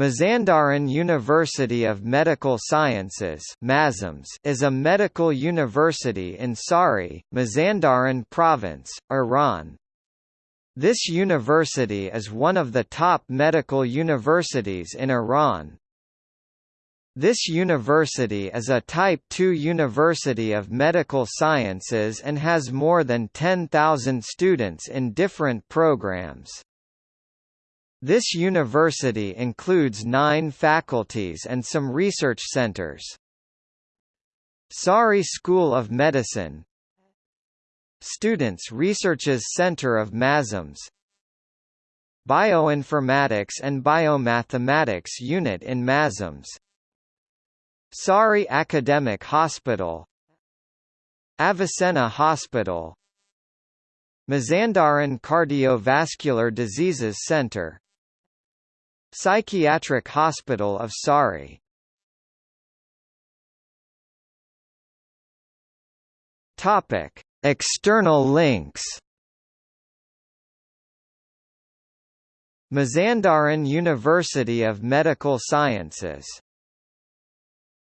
Mazandaran University of Medical Sciences is a medical university in Sari, Mazandaran Province, Iran. This university is one of the top medical universities in Iran. This university is a Type II University of Medical Sciences and has more than 10,000 students in different programs. This university includes nine faculties and some research centers. Sari School of Medicine. Students Researches Center of MAZUMS. Bioinformatics and Biomathematics Unit in MAZUMS. Sari Academic Hospital. Avicenna Hospital. Mazandaran Cardiovascular Diseases Center Psychiatric Hospital of Sari External links. Mazandaran University of Medical Sciences